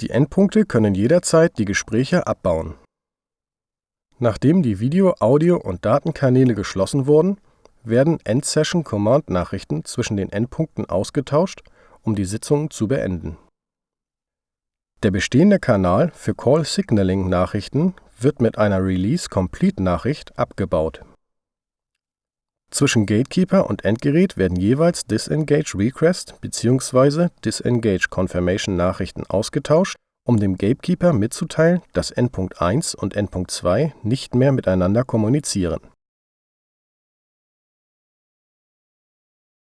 Die Endpunkte können jederzeit die Gespräche abbauen. Nachdem die Video -, Audio - und Datenkanäle geschlossen wurden, werden End-Session-Command-Nachrichten zwischen den Endpunkten ausgetauscht, um die Sitzung zu beenden. Der bestehende Kanal für Call-Signaling-Nachrichten wird mit einer Release-Complete-Nachricht abgebaut. Zwischen GateKeeper und Endgerät werden jeweils Disengage-Request bzw. Disengage-Confirmation-Nachrichten ausgetauscht, um dem Gatekeeper mitzuteilen, dass Endpunkt 1 und Endpunkt 2 nicht mehr miteinander kommunizieren